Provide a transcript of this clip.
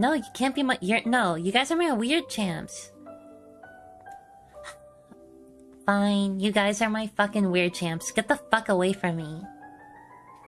No, you can't be my. You're no. You guys are my weird champs. Fine, you guys are my fucking weird champs. Get the fuck away from me.